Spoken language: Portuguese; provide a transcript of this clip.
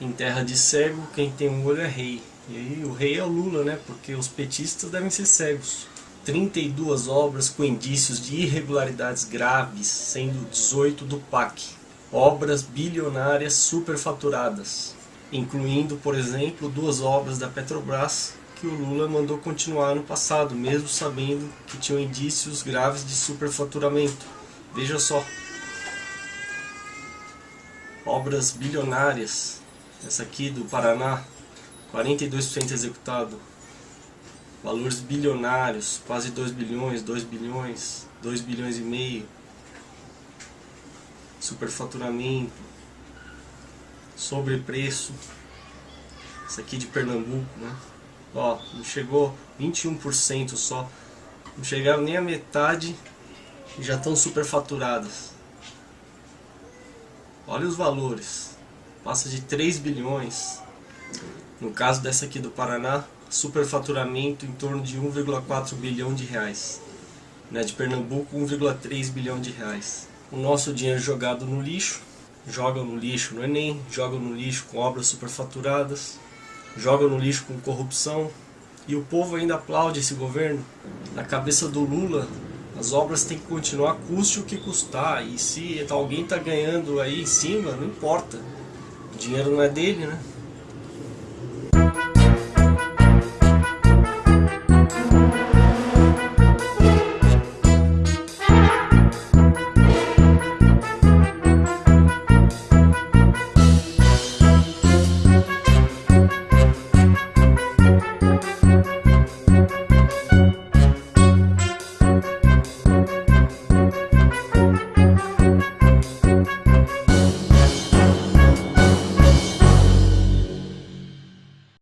Em terra de cego, quem tem um olho é rei. E aí o rei é o Lula, né? Porque os petistas devem ser cegos. 32 obras com indícios de irregularidades graves, sendo 18 do PAC. Obras bilionárias superfaturadas, incluindo, por exemplo, duas obras da Petrobras que o Lula mandou continuar no passado, mesmo sabendo que tinham indícios graves de superfaturamento. Veja só. Obras bilionárias. Essa aqui do Paraná, 42% executado. Valores bilionários, quase 2 bilhões, 2 bilhões, 2 bilhões e meio. Superfaturamento. Sobrepreço. Essa aqui de Pernambuco, né? Ó, não chegou 21% só. Não chegaram nem a metade e já estão superfaturadas. Olha os valores. Passa de 3 bilhões. No caso dessa aqui do Paraná, superfaturamento em torno de 1,4 bilhão de reais. Né, de Pernambuco, 1,3 bilhão de reais. O nosso dinheiro jogado no lixo, jogam no lixo no Enem, jogam no lixo com obras superfaturadas, joga no lixo com corrupção e o povo ainda aplaude esse governo. Na cabeça do Lula, as obras têm que continuar custe o que custar e se alguém está ganhando aí em cima, não importa. Dinheiro não é dele, né?